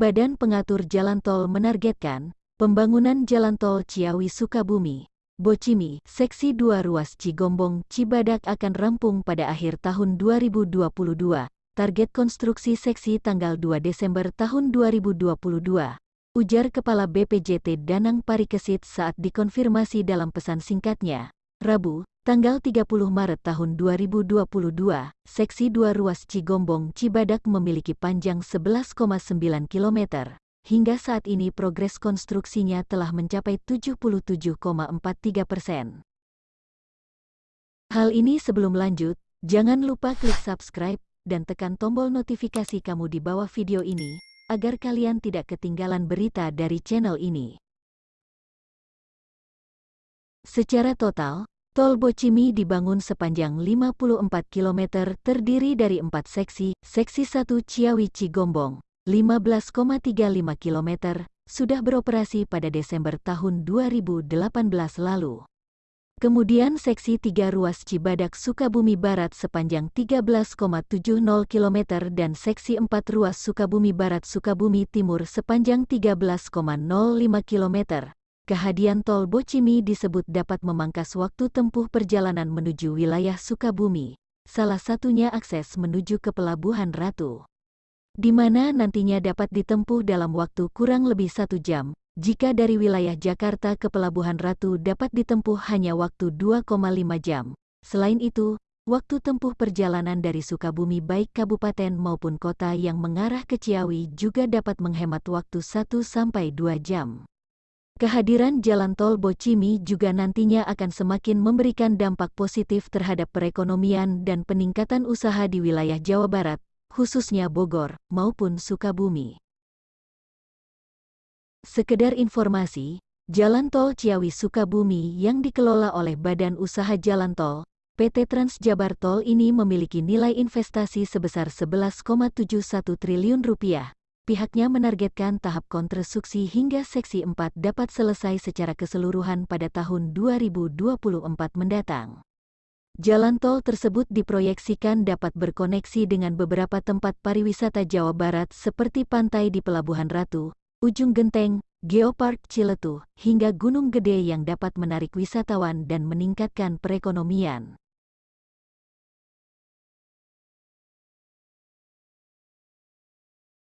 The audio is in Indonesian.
Badan Pengatur Jalan Tol menargetkan, pembangunan Jalan Tol Ciawi-Sukabumi, Bocimi, Seksi 2 Ruas Cigombong, Cibadak akan rampung pada akhir tahun 2022. Target konstruksi seksi tanggal 2 Desember tahun 2022. Ujar Kepala BPJT Danang Parikesit saat dikonfirmasi dalam pesan singkatnya. Rabu, tanggal 30 Maret tahun 2022, Seksi 2 Ruas Cigombong Cibadak memiliki panjang 11,9 km. Hingga saat ini progres konstruksinya telah mencapai 77,43 persen. Hal ini sebelum lanjut, jangan lupa klik subscribe dan tekan tombol notifikasi kamu di bawah video ini, agar kalian tidak ketinggalan berita dari channel ini. Secara total, Tol Bocimi dibangun sepanjang 54 km terdiri dari empat seksi, seksi 1 Ciawi Cigombong, 15,35 km, sudah beroperasi pada Desember tahun 2018 lalu. Kemudian seksi 3 ruas Cibadak Sukabumi Barat sepanjang 13,70 km dan seksi 4 ruas Sukabumi Barat Sukabumi Timur sepanjang 13,05 km kehadian tol Bocimi disebut dapat memangkas waktu tempuh perjalanan menuju wilayah Sukabumi, salah satunya akses menuju ke Pelabuhan Ratu. Di mana nantinya dapat ditempuh dalam waktu kurang lebih satu jam, jika dari wilayah Jakarta ke Pelabuhan Ratu dapat ditempuh hanya waktu 2,5 jam. Selain itu, waktu tempuh perjalanan dari Sukabumi baik kabupaten maupun kota yang mengarah ke Ciawi juga dapat menghemat waktu 1-2 jam. Kehadiran jalan tol Bocimi juga nantinya akan semakin memberikan dampak positif terhadap perekonomian dan peningkatan usaha di wilayah Jawa Barat, khususnya Bogor maupun Sukabumi. Sekedar informasi, Jalan Tol Ciawi Sukabumi yang dikelola oleh Badan Usaha Jalan Tol, PT Trans Jabar Tol ini memiliki nilai investasi sebesar 11,71 triliun rupiah pihaknya menargetkan tahap konstruksi hingga seksi 4 dapat selesai secara keseluruhan pada tahun 2024 mendatang. Jalan tol tersebut diproyeksikan dapat berkoneksi dengan beberapa tempat pariwisata Jawa Barat seperti pantai di Pelabuhan Ratu, Ujung Genteng, Geopark Ciletuh, hingga Gunung Gede yang dapat menarik wisatawan dan meningkatkan perekonomian.